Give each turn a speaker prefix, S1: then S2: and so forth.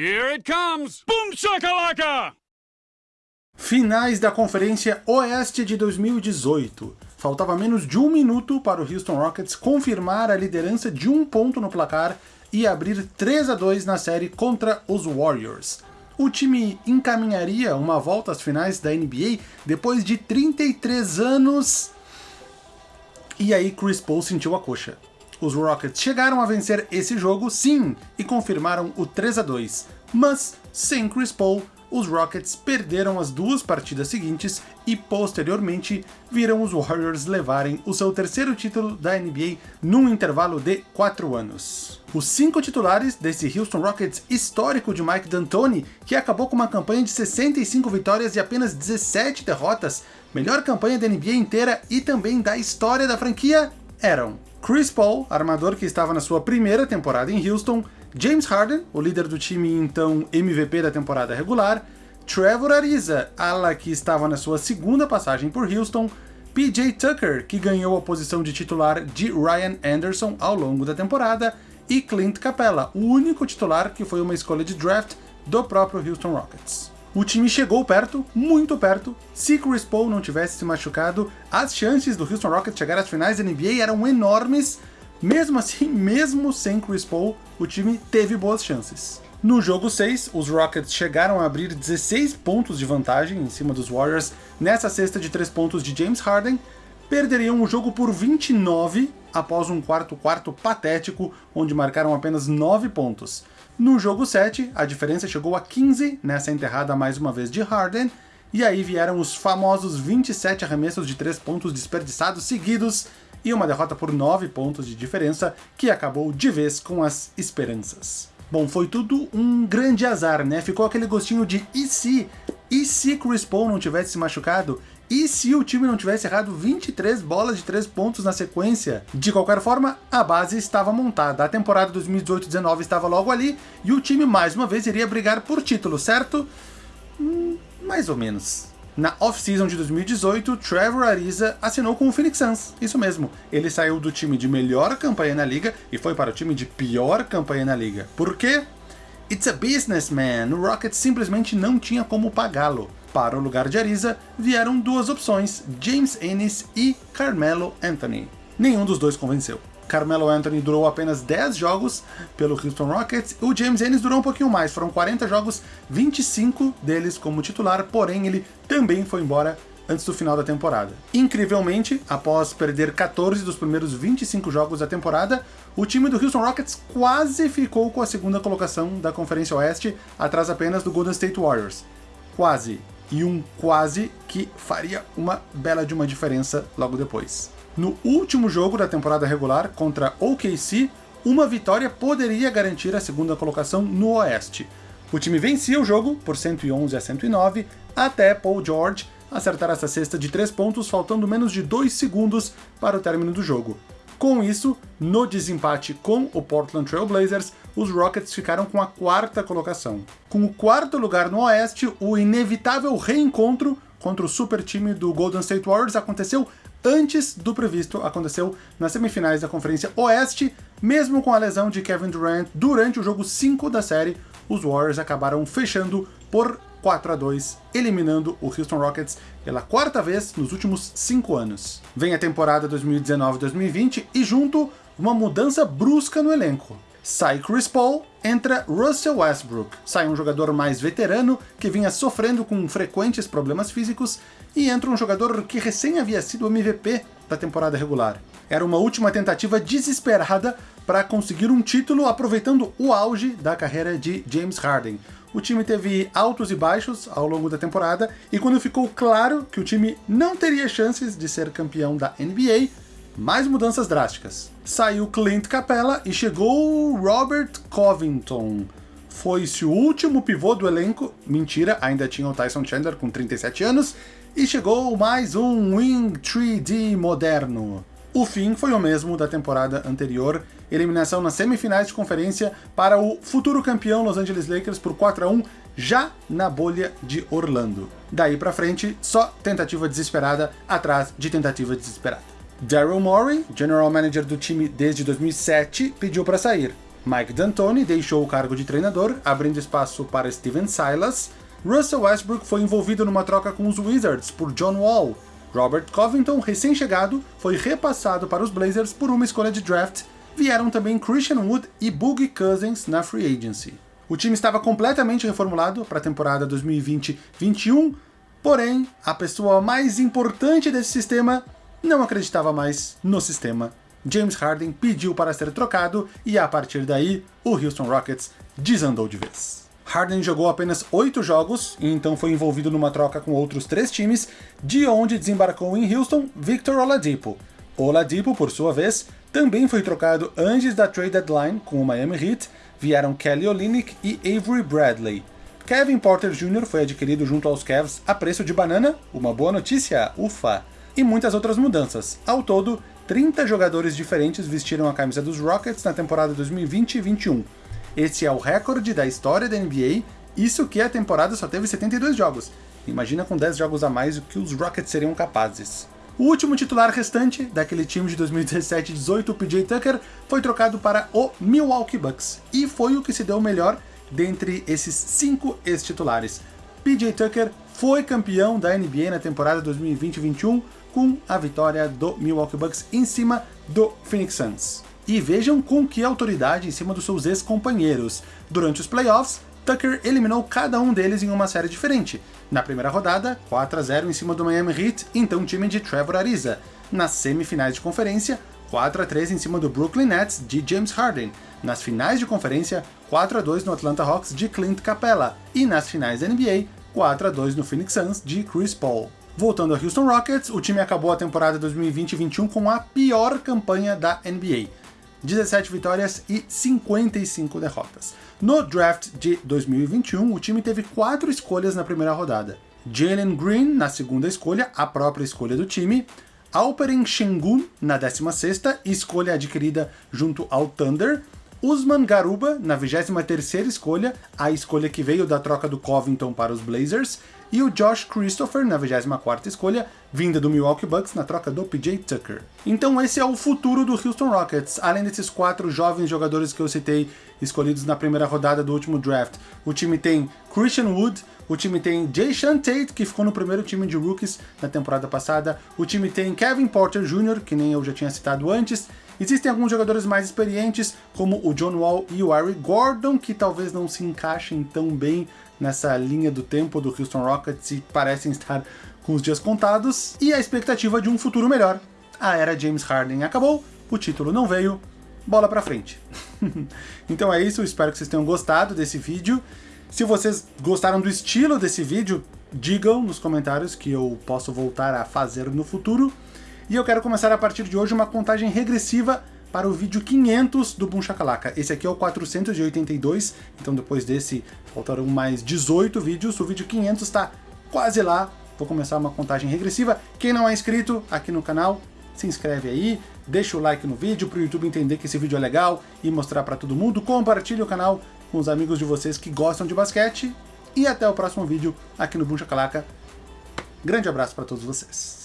S1: Here it comes! Boom shakalaka!
S2: Finais da Conferência Oeste de 2018. Faltava menos de um minuto para o Houston Rockets confirmar a liderança de um ponto no placar e abrir 3 a 2 na série contra os Warriors. O time encaminharia uma volta às finais da NBA depois de 33 anos. E aí Chris Paul sentiu a coxa. Os Rockets chegaram a vencer esse jogo, sim, e confirmaram o 3 a 2, mas sem Chris Paul, os Rockets perderam as duas partidas seguintes e, posteriormente, viram os Warriors levarem o seu terceiro título da NBA num intervalo de 4 anos. Os cinco titulares desse Houston Rockets histórico de Mike D'Antoni, que acabou com uma campanha de 65 vitórias e apenas 17 derrotas, melhor campanha da NBA inteira e também da história da franquia, eram Chris Paul, armador que estava na sua primeira temporada em Houston, James Harden, o líder do time então MVP da temporada regular, Trevor Ariza, ala que estava na sua segunda passagem por Houston, PJ Tucker, que ganhou a posição de titular de Ryan Anderson ao longo da temporada, e Clint Capella, o único titular que foi uma escolha de draft do próprio Houston Rockets. O time chegou perto, muito perto. Se Chris Paul não tivesse se machucado, as chances do Houston Rockets chegar às finais da NBA eram enormes, mesmo assim, mesmo sem Chris Paul, o time teve boas chances. No jogo 6, os Rockets chegaram a abrir 16 pontos de vantagem em cima dos Warriors nessa cesta de 3 pontos de James Harden, perderiam o jogo por 29 após um quarto-quarto patético, onde marcaram apenas 9 pontos. No jogo 7, a diferença chegou a 15 nessa enterrada mais uma vez de Harden, e aí vieram os famosos 27 arremessos de 3 pontos desperdiçados seguidos, e uma derrota por 9 pontos de diferença, que acabou de vez com as esperanças. Bom, foi tudo um grande azar, né? Ficou aquele gostinho de e se? E se Chris Paul não tivesse se machucado? E se o time não tivesse errado 23 bolas de 3 pontos na sequência? De qualquer forma, a base estava montada. A temporada 2018-19 estava logo ali e o time mais uma vez iria brigar por título, certo? Hum, mais ou menos. Na off-season de 2018, Trevor Ariza assinou com o Phoenix Suns. Isso mesmo, ele saiu do time de melhor campanha na liga e foi para o time de pior campanha na liga. Por quê? It's a businessman. O Rockets simplesmente não tinha como pagá-lo. Para o lugar de Ariza, vieram duas opções, James Ennis e Carmelo Anthony. Nenhum dos dois convenceu. Carmelo Anthony durou apenas 10 jogos pelo Houston Rockets, o James Ennis durou um pouquinho mais, foram 40 jogos, 25 deles como titular, porém ele também foi embora antes do final da temporada. Incrivelmente, após perder 14 dos primeiros 25 jogos da temporada, o time do Houston Rockets quase ficou com a segunda colocação da Conferência Oeste, atrás apenas do Golden State Warriors. Quase. E um quase que faria uma bela de uma diferença logo depois. No último jogo da temporada regular, contra OKC, uma vitória poderia garantir a segunda colocação no Oeste. O time vencia o jogo por 111 a 109, até Paul George acertar essa cesta de 3 pontos faltando menos de 2 segundos para o término do jogo. Com isso, no desempate com o Portland Trail Blazers, os Rockets ficaram com a quarta colocação. Com o quarto lugar no Oeste, o inevitável reencontro contra o super time do Golden State Warriors aconteceu antes do previsto, aconteceu nas semifinais da Conferência Oeste, mesmo com a lesão de Kevin Durant durante o jogo 5 da série, os Warriors acabaram fechando por 4 a 2, eliminando o Houston Rockets pela quarta vez nos últimos 5 anos. Vem a temporada 2019-2020 e junto uma mudança brusca no elenco. Sai Chris Paul, entra Russell Westbrook. Sai um jogador mais veterano, que vinha sofrendo com frequentes problemas físicos, e entra um jogador que recém havia sido MVP da temporada regular. Era uma última tentativa desesperada para conseguir um título aproveitando o auge da carreira de James Harden. O time teve altos e baixos ao longo da temporada, e quando ficou claro que o time não teria chances de ser campeão da NBA, mais mudanças drásticas. Saiu Clint Capella e chegou Robert Covington. Foi-se o último pivô do elenco, mentira, ainda tinha o Tyson Chandler com 37 anos, e chegou mais um Wing 3D moderno. O fim foi o mesmo da temporada anterior, eliminação nas semifinais de conferência para o futuro campeão Los Angeles Lakers por 4 a 1 já na bolha de Orlando. Daí pra frente, só tentativa desesperada atrás de tentativa desesperada. Daryl Morey, general manager do time desde 2007, pediu para sair. Mike D'Antoni deixou o cargo de treinador, abrindo espaço para Steven Silas. Russell Westbrook foi envolvido numa troca com os Wizards por John Wall. Robert Covington, recém-chegado, foi repassado para os Blazers por uma escolha de draft. Vieram também Christian Wood e Boogie Cousins na free agency. O time estava completamente reformulado para a temporada 2020-21, porém, a pessoa mais importante desse sistema não acreditava mais no sistema. James Harden pediu para ser trocado e a partir daí o Houston Rockets desandou de vez. Harden jogou apenas oito jogos e então foi envolvido numa troca com outros três times, de onde desembarcou em Houston Victor Oladipo. Oladipo, por sua vez, também foi trocado antes da trade deadline com o Miami Heat, vieram Kelly Olynyk e Avery Bradley. Kevin Porter Jr. foi adquirido junto aos Cavs a preço de banana, uma boa notícia, ufa! E muitas outras mudanças. Ao todo, 30 jogadores diferentes vestiram a camisa dos Rockets na temporada 2020 21. Esse é o recorde da história da NBA, isso que a temporada só teve 72 jogos. Imagina com 10 jogos a mais o que os Rockets seriam capazes. O último titular restante daquele time de 2017-18, o PJ Tucker, foi trocado para o Milwaukee Bucks, e foi o que se deu melhor dentre esses cinco ex-titulares. PJ Tucker foi campeão da NBA na temporada 2020-21 com a vitória do Milwaukee Bucks em cima do Phoenix Suns. E vejam com que autoridade em cima dos seus ex-companheiros. Durante os playoffs, Tucker eliminou cada um deles em uma série diferente. Na primeira rodada, 4 a 0 em cima do Miami Heat, então time de Trevor Ariza. Nas semifinais de conferência, 4 a 3 em cima do Brooklyn Nets de James Harden. Nas finais de conferência, 4 a 2 no Atlanta Hawks de Clint Capella. E nas finais da NBA, 4 a 2 no Phoenix Suns de Chris Paul. Voltando ao Houston Rockets, o time acabou a temporada 2020-21 com a pior campanha da NBA. 17 vitórias e 55 derrotas. No draft de 2021, o time teve quatro escolhas na primeira rodada. Jalen Green na segunda escolha, a própria escolha do time. Alperen Sengun na 16ª, escolha adquirida junto ao Thunder. Usman Garuba na 23ª escolha, a escolha que veio da troca do Covington para os Blazers e o Josh Christopher na 24ª escolha, vinda do Milwaukee Bucks na troca do PJ Tucker. Então esse é o futuro do Houston Rockets, além desses quatro jovens jogadores que eu citei, escolhidos na primeira rodada do último draft. O time tem Christian Wood, o time tem Jay Tate, que ficou no primeiro time de rookies na temporada passada, o time tem Kevin Porter Jr., que nem eu já tinha citado antes, Existem alguns jogadores mais experientes, como o John Wall e o Harry Gordon, que talvez não se encaixem tão bem nessa linha do tempo do Houston Rockets e parecem estar com os dias contados, e a expectativa de um futuro melhor. A era James Harden acabou, o título não veio, bola pra frente. então é isso, espero que vocês tenham gostado desse vídeo. Se vocês gostaram do estilo desse vídeo, digam nos comentários que eu posso voltar a fazer no futuro. E eu quero começar a partir de hoje uma contagem regressiva para o vídeo 500 do Boom Shakalaka. Esse aqui é o 482, então depois desse faltaram mais 18 vídeos, o vídeo 500 está quase lá. Vou começar uma contagem regressiva. Quem não é inscrito aqui no canal, se inscreve aí, deixa o like no vídeo para o YouTube entender que esse vídeo é legal e mostrar para todo mundo. Compartilhe o canal com os amigos de vocês que gostam de basquete. E até o próximo vídeo aqui no Boom Shakalaka. Grande abraço para todos vocês.